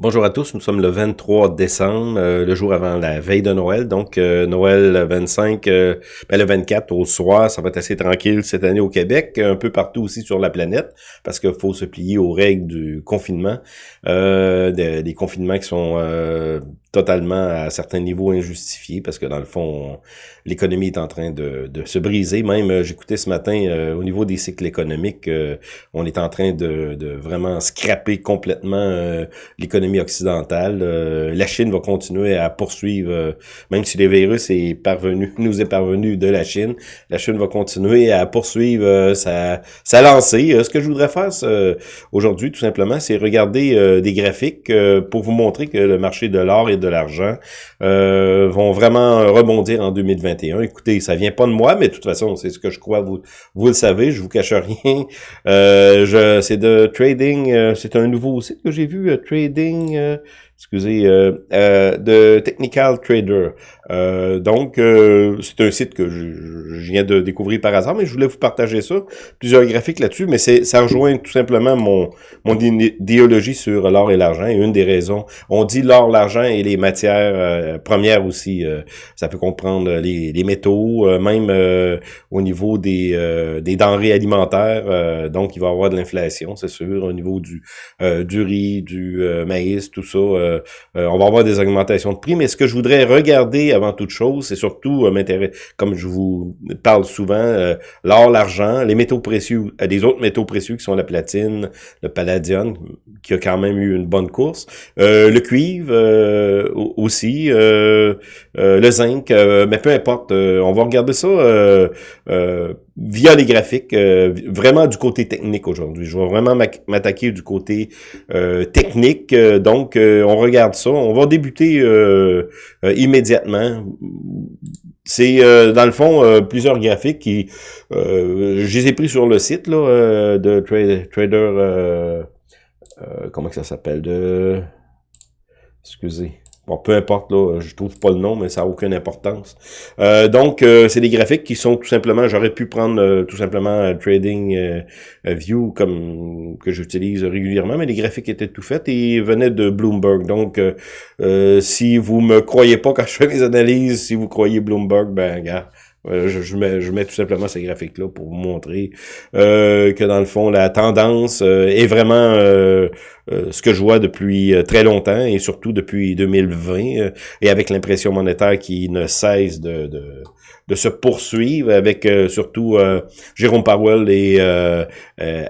Bonjour à tous, nous sommes le 23 décembre, euh, le jour avant la veille de Noël. Donc euh, Noël 25, euh, ben, le 24 au soir, ça va être assez tranquille cette année au Québec, un peu partout aussi sur la planète, parce qu'il faut se plier aux règles du confinement, des confinements qui sont totalement à certains niveaux injustifiés, parce que dans le fond, l'économie est en train de, se briser. Même, j'écoutais ce matin, au niveau des cycles économiques, on est en train de, de vraiment scraper complètement l'économie occidentale. Euh, la Chine va continuer à poursuivre, euh, même si le virus est parvenu, nous est parvenu de la Chine, la Chine va continuer à poursuivre euh, sa, sa lancée. ce que je voudrais faire aujourd'hui, tout simplement, c'est regarder des graphiques pour vous montrer que le marché de l'or et de l'argent vont vraiment rebondir en 2021. Écoutez, ça vient pas de moi, mais de toute façon, c'est ce que je crois, vous, vous le savez, je vous cache rien. je, c'est de trading, c'est un nouveau site que j'ai vu, trading euh, excusez, euh, euh, de Technical Trader. Euh, donc, c'est un site que je, viens de découvrir par hasard, mais je voulais vous partager ça. Plusieurs graphiques là-dessus, mais ça rejoint tout simplement mon, mon idéologie sur l'or et l'argent. Et une des raisons, on dit l'or, l'argent et les matières premières aussi. ça peut comprendre les, les métaux, même au niveau des, des denrées alimentaires. donc, il va y avoir de l'inflation, c'est sûr, au niveau du, du riz, du maïs, tout ça euh, euh, on va avoir des augmentations de prix, mais ce que je voudrais regarder avant toute chose, c'est surtout euh, m'intéresser, comme je vous parle souvent, l'or, l'argent, les métaux précieux, des autres métaux précieux qui sont la platine, le palladium, qui a quand même eu une bonne course, le cuivre aussi, le zinc, mais peu importe, on va regarder ça via les graphiques, vraiment du côté technique aujourd'hui. Je vais vraiment m'attaquer du côté technique, donc on regarde ça. On va débuter euh, euh, immédiatement. C'est euh, dans le fond plusieurs graphiques qui je les ai pris sur le site là de Trader, comment ça s'appelle de excusez Bon, peu importe, là, je trouve pas le nom, mais ça n'a aucune importance. Euh, donc, euh, c'est des graphiques qui sont tout simplement, j'aurais pu prendre euh, tout simplement Trading View comme que j'utilise régulièrement, mais les graphiques étaient tout faits et venaient de Bloomberg. Donc, si vous me croyez pas quand je fais mes analyses, si vous croyez Bloomberg, ben, gars, je, je, mets, je mets tout simplement ces graphiques-là pour vous montrer euh, que dans le fond, la tendance euh, est vraiment euh, ce que je vois depuis très longtemps et surtout depuis 2020 et avec l'impression monétaire qui ne cesse de, de, de se poursuivre avec surtout Jérôme Powell et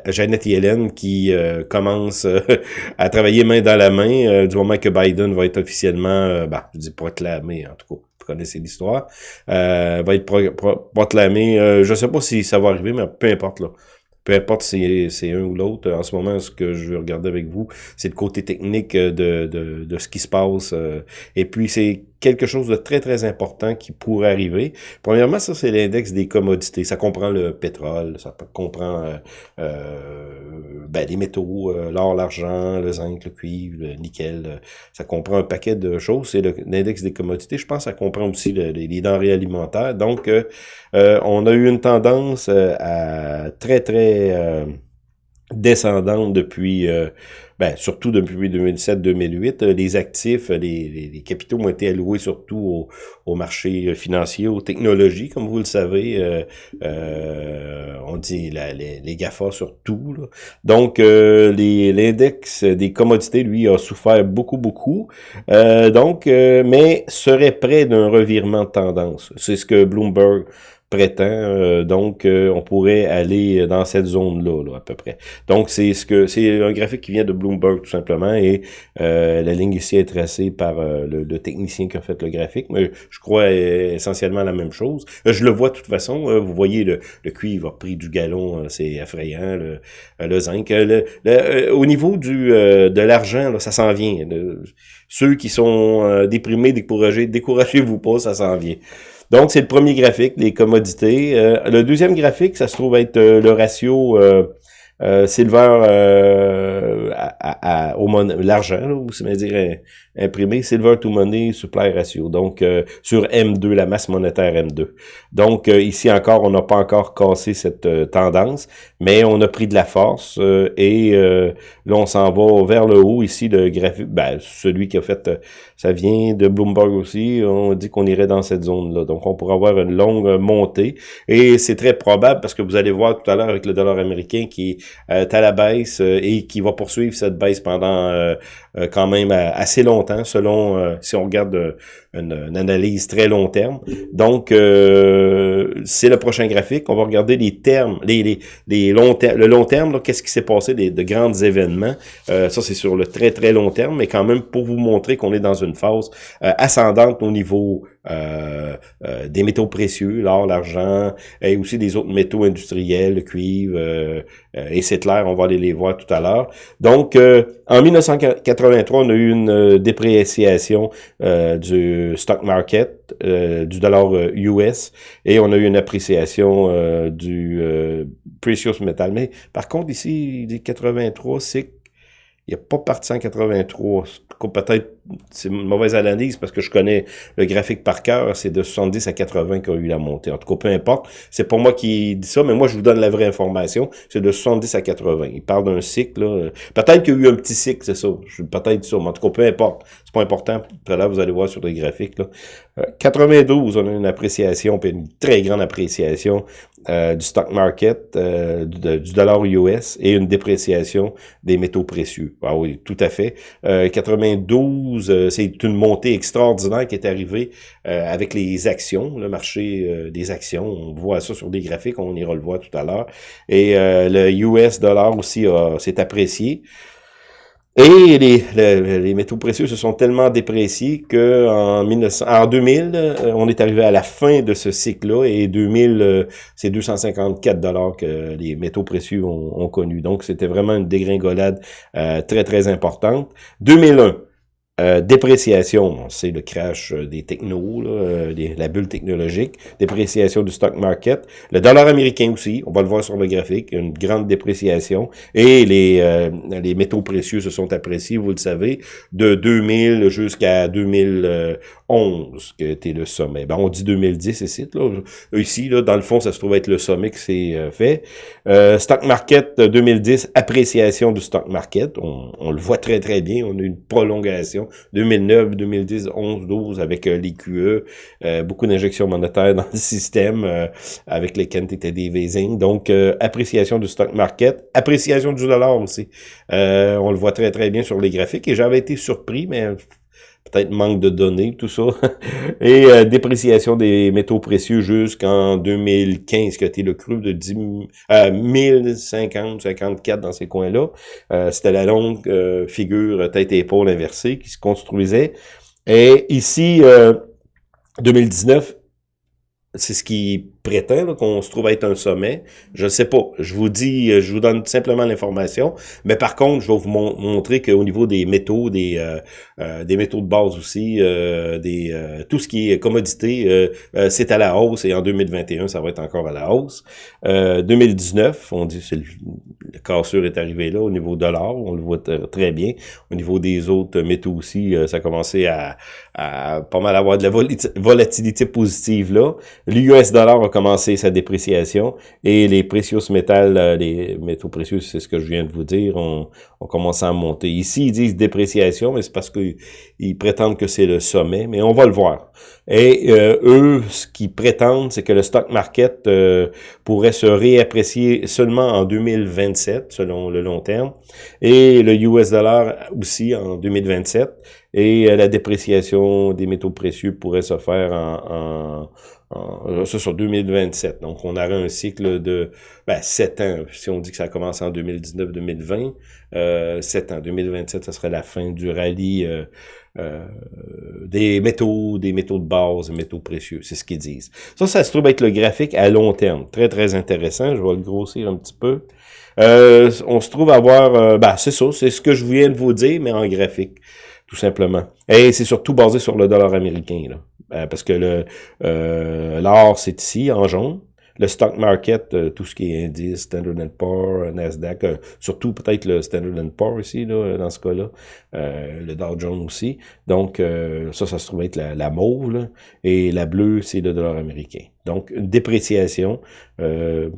Janet Yellen qui commencent à travailler main dans la main du moment que Biden va être officiellement, bah, je dis proclamé en tout cas connaissez l'histoire, euh, va être proclamé. Euh, je sais pas si ça va arriver, mais peu importe. là peu importe si c'est un ou l'autre, en ce moment, ce que je veux regarder avec vous, c'est le côté technique de, de, de, ce qui se passe. Euh, et puis, c'est quelque chose de très, très important qui pourrait arriver. Premièrement, ça, c'est l'index des commodités. Ça comprend le pétrole, ça comprend euh, euh, ben, les métaux, euh, l'or, l'argent, le zinc, le cuivre, le nickel. ça comprend un paquet de choses. C'est l'index des commodités. Je pense que ça comprend aussi les denrées alimentaires. Donc, on a eu une tendance à très, très descendante depuis ben, surtout depuis 2007-2008, euh, les actifs, euh, les, les, capitaux ont été alloués surtout au, au, marché financier, aux technologies, comme vous le savez. Euh, on dit la, les, les GAFA surtout. Là. Donc, l'index des commodités, lui, a souffert beaucoup, beaucoup. donc, mais serait près d'un revirement de tendance. C'est ce que Bloomberg prétend. Euh, donc, euh, on pourrait aller dans cette zone-là, là, à peu près. Donc, c'est ce que c'est un graphique qui vient de Bloomberg, tout simplement, et euh, la ligne ici est tracée par le, technicien qui a fait le graphique, mais je crois essentiellement la même chose. je le vois de toute façon, vous voyez, le, le cuivre a pris du galon, c'est effrayant, le, le zinc. Le, au niveau du de l'argent, ça s'en vient. ceux qui sont déprimés, découragés, découragez-vous pas, ça s'en vient. Donc, c'est le premier graphique, les commodités. Euh, le deuxième graphique, ça se trouve être euh, le ratio euh, euh silver à, au l'argent, vous savez dire imprimé, silver to money supply ratio. Donc, sur M2, la masse monétaire M2. Donc, ici encore, on n'a pas encore cassé cette tendance. Mais on a pris de la force et là, on s'en va vers le haut. Ici, le graphique, ben, celui qui a fait, ça vient de Bloomberg aussi, on dit qu'on irait dans cette zone-là. Donc, on pourra avoir une longue montée et c'est très probable parce que vous allez voir tout à l'heure avec le dollar américain qui est à la baisse et qui va poursuivre cette baisse pendant quand même assez longtemps, selon, si on regarde une, analyse très long terme. Donc, euh, c'est le prochain graphique. On va regarder les termes, les, les, les long le long terme, qu'est-ce qui s'est passé, des, de grands événements. Euh, ça, c'est sur le très, très long terme, mais quand même pour vous montrer qu'on est dans une phase euh, ascendante au niveau des métaux précieux, l'or, l'argent, et aussi des autres métaux industriels, le cuivre, euh, et c'est clair, on va aller les voir tout à l'heure. Donc, en 1983, on a eu une dépréciation du stock market, du dollar US, et on a eu une appréciation du precious metal. Mais par contre, ici, des 83, c'est il a pas parti en 83. Peut-être c'est une mauvaise analyse parce que je connais le graphique par cœur. C'est de 70 à 80 qu'a eu la montée. En tout cas, peu importe. C'est pas moi qui dis ça, mais moi, je vous donne la vraie information. C'est de 70 à 80. Il parle d'un cycle. Peut-être qu'il y a eu un petit cycle, c'est ça. Peut-être ça. Mais en tout cas, peu importe. C'est pas important. Tout à vous allez voir sur les graphiques. Là. 92, euh, on a une appréciation, puis une très grande appréciation euh, du stock market, euh, du, dollar US et une dépréciation des métaux précieux. Ah oui, tout à fait. 92, c'est une montée extraordinaire qui est arrivée avec les actions, le marché des actions. On voit ça sur des graphiques, on ira le voir tout à l'heure. Et le US dollar aussi s'est apprécié. Et les, les, métaux précieux se sont tellement dépréciés que en, 1900, en 2000, euh, on est arrivé à la fin de ce cycle-là et 2000, euh, c'est 254 dollars que les métaux précieux ont, connu. Donc, c'était vraiment une dégringolade euh, très, très importante. 2001, euh, dépréciation, c'est le crash euh, des technos, euh, la bulle technologique, dépréciation du stock market, le dollar américain aussi, on va le voir sur le graphique, une grande dépréciation, et les, les métaux précieux se sont appréciés, vous le savez, de 2000 jusqu'à 2011, qui était le sommet. Ben, on dit 2010 ici, là, ici, là, dans le fond, ça se trouve être le sommet que c'est fait. stock market 2010, appréciation du stock market, on, on le voit très très bien, on a une prolongation 2009, 2010, 11, 12 avec euh, les QE, euh, beaucoup d'injections monétaires dans le système euh, avec les quantités Vasing. Donc, appréciation du stock market, appréciation du dollar aussi. on le voit très très bien sur les graphiques et j'avais été surpris, mais peut-être manque de données, tout ça, et dépréciation des métaux précieux jusqu'en 2015, qui a été le cru de 10, euh, 1050, 54 dans ces coins-là. C'était la longue figure tête-épaule inversée qui se construisait. Et ici, 2019, c'est ce qui prétend qu'on se trouve être un sommet. Je ne sais pas. Je vous dis, euh, je vous donne simplement l'information. Mais par contre, je vais vous montrer qu'au niveau des métaux, des euh, euh, des métaux de base aussi, des tout ce qui est commodité, c'est à la hausse et en 2021, ça va être encore à la hausse. 2019, on dit que le cassure est arrivé là au niveau de l'or, on le voit très bien. Au niveau des autres métaux aussi, ça a commencé à, à pas mal avoir de la volatilité positive là. L'US dollar a commencé sa dépréciation et les précieux métals, euh, les métaux précieux, c'est ce que je viens de vous dire, ont, ont commencé à monter. Ici, ils disent dépréciation, mais c'est parce qu'ils prétendent que c'est le sommet, mais on va le voir. Et euh, eux, ce qu'ils prétendent, c'est que le stock market euh, pourrait se réapprécier seulement en 2027, selon le long terme, et le US dollar aussi en 2027, et la dépréciation des métaux précieux pourrait se faire en, en ça sur 2027. Donc, on aurait un cycle de ben, 7 ans. Si on dit que ça commence en 2019-2020, euh, 7 ans. 2027, ça serait la fin du rallye euh, euh, des métaux, des métaux de base, des métaux précieux. C'est ce qu'ils disent. Ça, ça se trouve être le graphique à long terme. Très, très intéressant. Je vais le grossir un petit peu. Euh, on se trouve à avoir... Euh, ben, c'est ça. C'est ce que je viens de vous dire, mais en graphique tout simplement. Et c'est surtout basé sur le dollar américain, là. Euh, parce que le euh, l'or, c'est ici, en jaune. Le stock market, euh, tout ce qui est indice, Standard Poor's, Nasdaq, surtout peut-être le Standard Poor's ici, là, dans ce cas-là, le Dow Jones aussi. Donc, ça, ça se trouve être la, la mauve, là, et la bleue, c'est le dollar américain. Donc, une dépréciation, euh,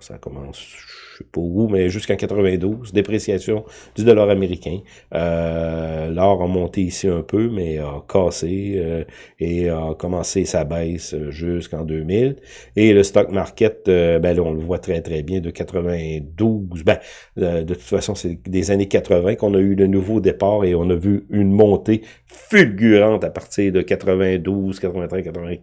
ça commence, je sais pas où, mais jusqu'en 92, dépréciation du dollar américain. Euh, L'or a monté ici un peu, mais a cassé euh, et a commencé sa baisse jusqu'en 2000. Et le stock market, ben là, on le voit très très bien, de 92, ben, de toute façon, c'est des années 80 qu'on a eu le nouveau départ et on a vu une montée fulgurante à partir de 92, 83, 80,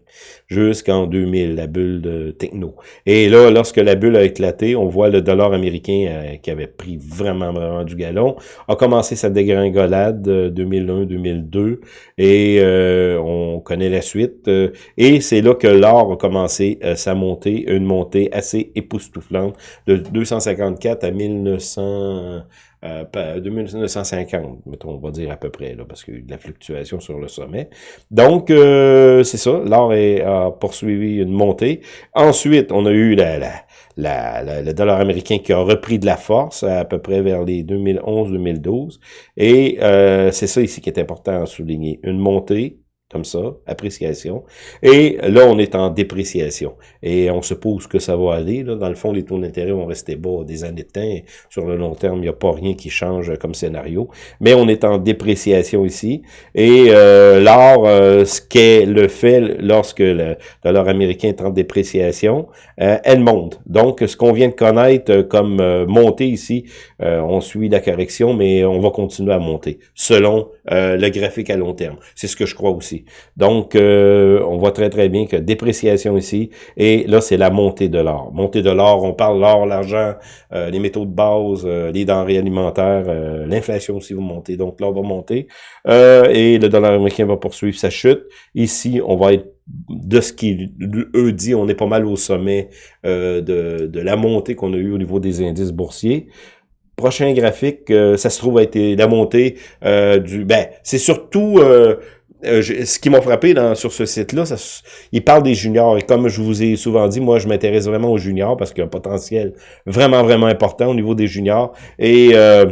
jusqu'en 2000, la bulle de techno. Et là, lorsque la bulle a éclaté, on voit le dollar américain euh, qui avait pris vraiment, vraiment du galon, a commencé sa dégringolade 2001-2002 euh, et euh, on connaît la suite. et c'est là que l'or a commencé sa montée, une montée assez époustouflante de 254 à 1900 euh, 2950, mettons, on va dire à peu près, là, parce qu'il y a eu de la fluctuation sur le sommet. Donc, euh, c'est ça, l'or a poursuivi une montée. Ensuite, on a eu le dollar américain qui a repris de la force à, peu près vers les 2011-2012. Et euh, c'est ça ici qui est important à souligner. Une montée comme ça, appréciation. Et là, on est en dépréciation. Et on suppose que ça va aller. Là. Dans le fond, les taux d'intérêt vont rester bas des années de temps. Sur le long terme, il n'y a pas rien qui change comme scénario. Mais on est en dépréciation ici. Et euh, l'or, euh, ce qu'est le fait lorsque le dollar américain est en dépréciation, euh, elle monte. Donc, ce qu'on vient de connaître euh, comme euh, montée ici, on suit la correction, mais on va continuer à monter selon le graphique à long terme. C'est ce que je crois aussi. Donc, euh, on voit très très bien que dépréciation ici, et là, c'est la montée de l'or. Montée de l'or, on parle l'or, l'argent, euh, les métaux de base, euh, les denrées alimentaires, l'inflation aussi va monter, donc l'or va monter, et le dollar américain va poursuivre sa chute. Ici, on va être de ce qu'ils eux dit, on est pas mal au sommet de, de la montée qu'on a eu au niveau des indices boursiers prochain graphique, ça se trouve a été la montée du... Ben, c'est surtout ce qui m'a frappé dans, sur ce site-là, il parle des juniors. Et comme je vous ai souvent dit, moi, je m'intéresse vraiment aux juniors parce qu'il y a un potentiel vraiment, vraiment important au niveau des juniors. Et euh,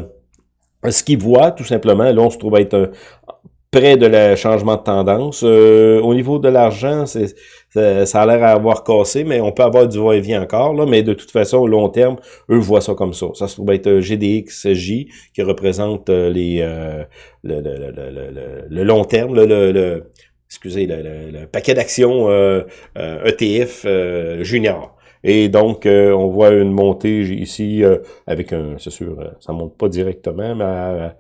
ce qu'ils voient, tout simplement, là, on se trouve être près de le changement de tendance. Euh, au niveau de l'argent, c'est ça, a l'air à avoir cassé, mais on peut avoir du va-et-vient encore. Là, mais de toute façon, au long terme, eux voient ça comme ça. Ça se trouve être euh, GDXJ qui représente euh, les le, le, le, le, long terme, le, excusez, le, paquet d'actions ETF e junior. Et donc, on voit une montée ici avec un, c'est sûr, ça monte pas directement, mais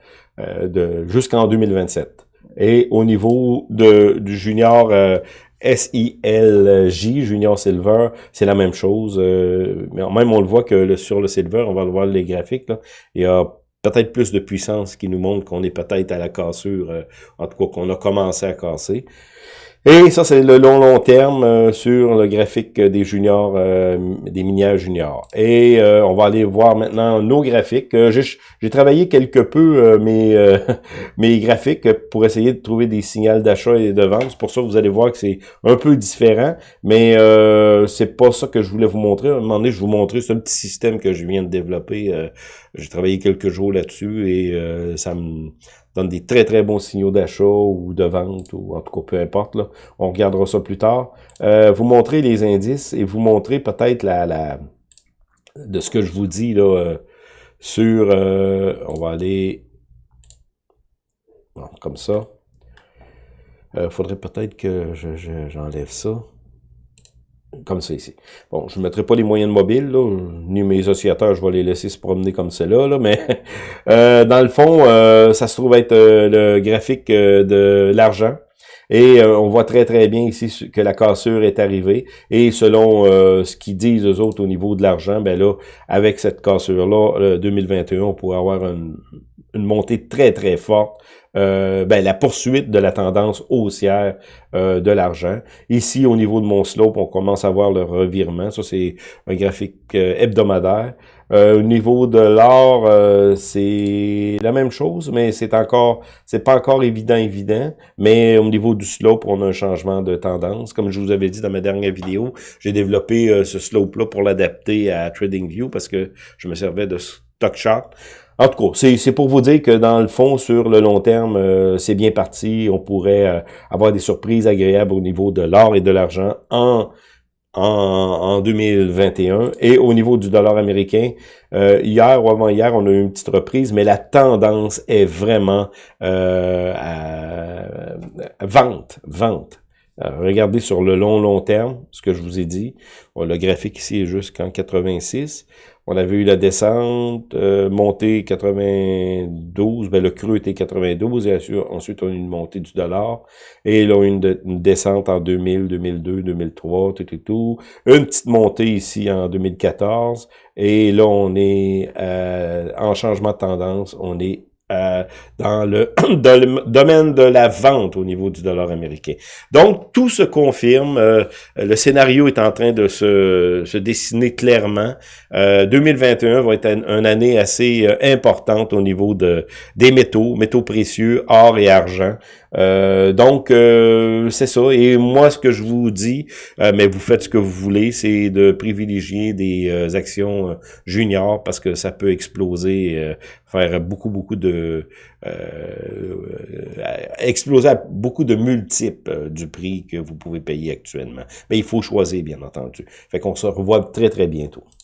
jusqu'en 2027. Et au niveau de, du junior euh, SILJ, Junior Silver, c'est la même chose. Euh, mais même on le voit que le, sur le Silver, on va le voir les graphiques, là, il y a peut-être plus de puissance qui nous montre qu'on est peut-être à la cassure, euh, en tout cas qu'on a commencé à casser. Et ça, c'est le long, long terme euh, sur le graphique des juniors, euh, des minières juniors. Et euh, on va aller voir maintenant nos graphiques. J'ai travaillé quelque peu mes, mes graphiques pour essayer de trouver des signaux d'achat et de vente. C'est pour ça que vous allez voir que c'est un peu différent, mais c'est pas ça que je voulais vous montrer. À un moment donné, je vous montrer ce petit système que je viens de développer. J'ai travaillé quelques jours là-dessus et ça me donne des très très bons signaux d'achat ou de vente, ou en tout cas peu importe, là. on regardera ça plus tard. Euh, vous montrer les indices et vous montrer peut-être la, la de ce que je vous dis là euh, sur, euh, on va aller comme ça. Il faudrait peut-être que j'enlève ça comme ça ici. Bon, je ne mettrai pas les moyens mobiles, là, ni mes oscillateurs, je vais les laisser se promener comme cela, là, mais euh, dans le fond, euh, ça se trouve être euh, le graphique de l'argent. Et on voit très très bien ici que la cassure est arrivée. Et selon ce qu'ils disent eux autres au niveau de l'argent, ben là, avec cette cassure-là, 2021, on pourrait avoir une, une montée très très forte euh, ben, la poursuite de la tendance haussière euh, de l'argent. Ici, au niveau de mon slope, on commence à voir le revirement. Ça, c'est un graphique euh, hebdomadaire. au niveau de l'or, c'est la même chose, mais c'est encore, c'est pas encore évident, évident. Mais au niveau du slope, on a un changement de tendance. Comme je vous avais dit dans ma dernière vidéo, j'ai développé ce slope-là pour l'adapter à TradingView parce que je me servais de En tout cas, c'est pour vous dire que dans le fond, sur le long terme, euh, c'est bien parti. On pourrait euh, avoir des surprises agréables au niveau de l'or et de l'argent en en, 2021. Et au niveau du dollar américain, euh, hier ou avant-hier, on a eu une petite reprise, mais la tendance est vraiment euh, à, vente, vente. Regardez sur le long, long terme, ce que je vous ai dit. le graphique ici est jusqu'en 86. On avait eu la descente, euh, montée 92, ben le creux était 92, et ensuite on a eu une montée du dollar, et là une, une descente en 2000, 2002, 2003, tout et tout, une petite montée ici en 2014, et là on est euh, en changement de tendance, on est euh, dans, le, domaine de la vente au niveau du dollar américain. Donc, tout se confirme. Euh, le scénario est en train de se, se dessiner clairement. 2021 euh, va être une année assez importante au niveau de des métaux, métaux précieux, or et argent. Donc, c'est ça. Et moi, ce que je vous dis, mais vous faites ce que vous voulez, c'est de privilégier des actions juniors parce que ça peut exploser, faire beaucoup, beaucoup de... exploser à beaucoup de multiples du prix que vous pouvez payer actuellement. Mais il faut choisir, bien entendu. Fait qu'on se revoit très, très bientôt.